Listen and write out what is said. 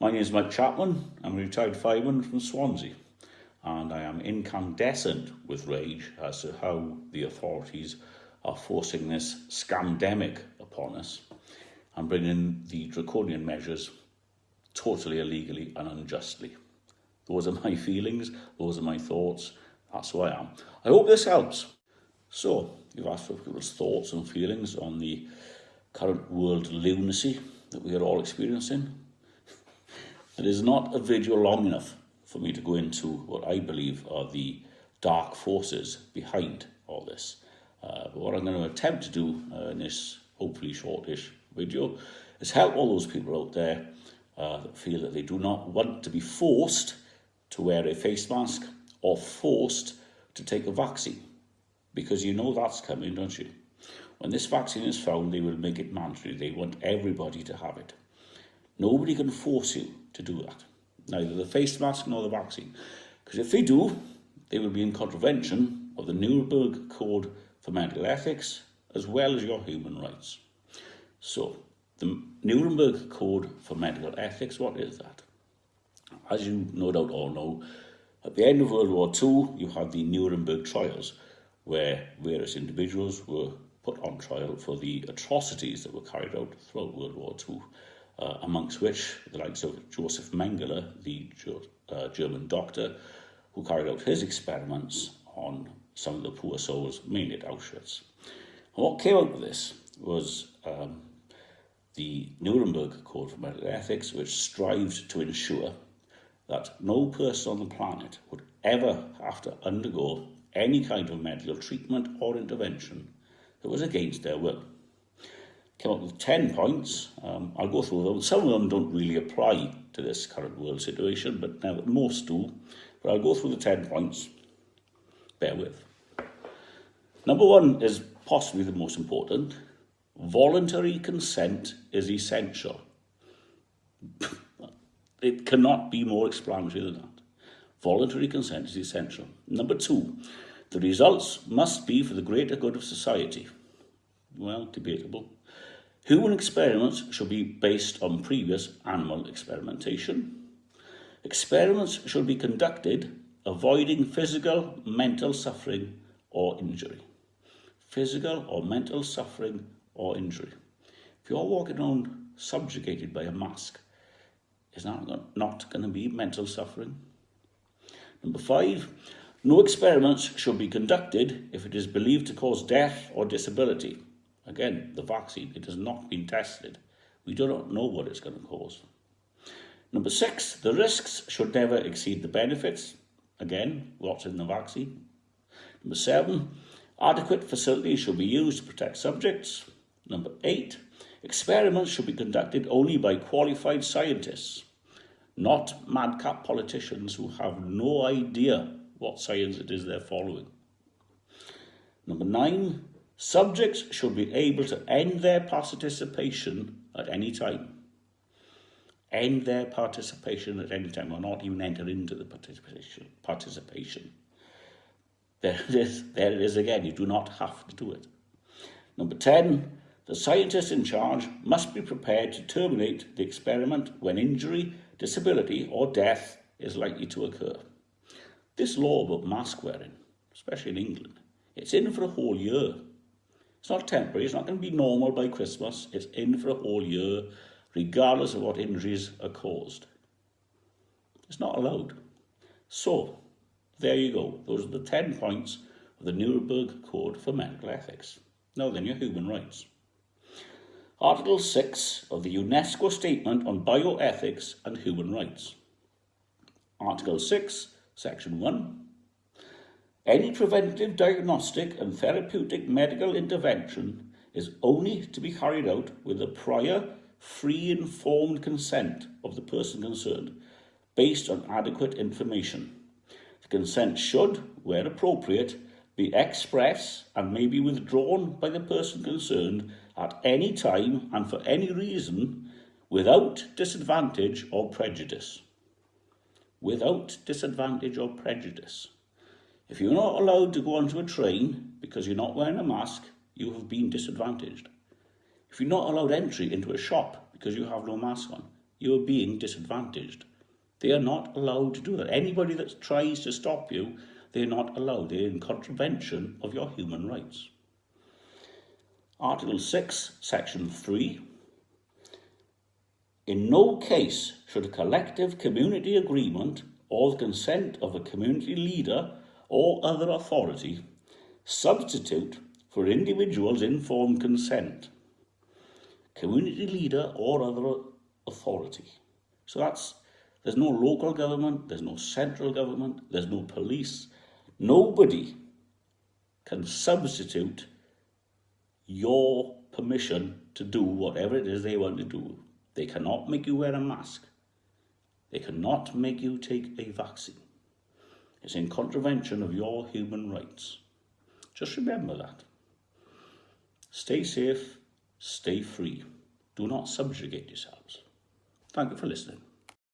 My name is Mike Chapman. I'm a retired fireman from Swansea and I am incandescent with rage as to how the authorities are forcing this scamdemic upon us and bringing the draconian measures totally illegally and unjustly. Those are my feelings, those are my thoughts, that's who I am. I hope this helps. So, you've asked for people's thoughts and feelings on the current world lunacy that we are all experiencing. It is not a video long enough for me to go into what I believe are the dark forces behind all this. Uh, but what I'm going to attempt to do uh, in this hopefully shortish video is help all those people out there uh, that feel that they do not want to be forced to wear a face mask or forced to take a vaccine. Because you know that's coming, don't you? When this vaccine is found, they will make it mandatory. They want everybody to have it. Nobody can force you to do that. Neither the face mask nor the vaccine. Because if they do, they will be in contravention of the Nuremberg Code for Medical Ethics, as well as your human rights. So, the Nuremberg Code for Medical Ethics, what is that? As you no doubt all know, at the end of World War II, you had the Nuremberg trials, where various individuals were put on trial for the atrocities that were carried out throughout World War II, uh, amongst which the likes of Joseph Mengele, the uh, German doctor, who carried out his experiments on some of the poor souls, mainly at Auschwitz. And what came out of this was um, the Nuremberg Code for Medical Ethics, which strived to ensure that no person on the planet would ever have to undergo any kind of medical treatment or intervention that was against their will. Came up with 10 points. Um, I'll go through them. Some of them don't really apply to this current world situation, but now most do. But I'll go through the 10 points. Bear with. Number one is possibly the most important. Voluntary consent is essential. it cannot be more explanatory than that. Voluntary consent is essential. Number two, the results must be for the greater good of society. Well, debatable. Human experiments should be based on previous animal experimentation. Experiments should be conducted avoiding physical, mental suffering or injury. Physical or mental suffering or injury. If you're walking around subjugated by a mask, it's that not going to be mental suffering? Number five, no experiments should be conducted if it is believed to cause death or disability. Again, the vaccine, it has not been tested. We do not know what it's going to cause. Number six, the risks should never exceed the benefits. Again, what's in the vaccine? Number seven, adequate facilities should be used to protect subjects. Number eight, experiments should be conducted only by qualified scientists, not madcap politicians who have no idea what science it is they're following. Number nine, subjects should be able to end their participation at any time. End their participation at any time, or not even enter into the participation. There it is, there it is again, you do not have to do it. Number 10, the scientist in charge must be prepared to terminate the experiment when injury, disability or death is likely to occur. This law about mask wearing, especially in England, it's in for a whole year. It's not temporary, it's not going to be normal by Christmas, it's in for a whole year, regardless of what injuries are caused. It's not allowed. So, there you go. Those are the 10 points of the Nuremberg Code for Medical Ethics. Now then, your human rights. Article 6 of the UNESCO Statement on Bioethics and Human Rights. Article 6, Section 1. Any preventive diagnostic and therapeutic medical intervention is only to be carried out with the prior free informed consent of the person concerned based on adequate information. The consent should, where appropriate, be express and may be withdrawn by the person concerned at any time and for any reason without disadvantage or prejudice. Without disadvantage or prejudice. If you're not allowed to go onto a train because you're not wearing a mask, you have been disadvantaged. If you're not allowed entry into a shop because you have no mask on, you are being disadvantaged. They are not allowed to do that. Anybody that tries to stop you, they're not allowed. They're in contravention of your human rights. Article 6, Section 3. In no case should a collective community agreement or the consent of a community leader or other authority substitute for individuals' informed consent, community leader or other authority. So that's, there's no local government, there's no central government, there's no police. Nobody can substitute your permission to do whatever it is they want to do. They cannot make you wear a mask. They cannot make you take a vaccine. It's in contravention of your human rights. Just remember that. Stay safe, stay free. Do not subjugate yourselves. Thank you for listening.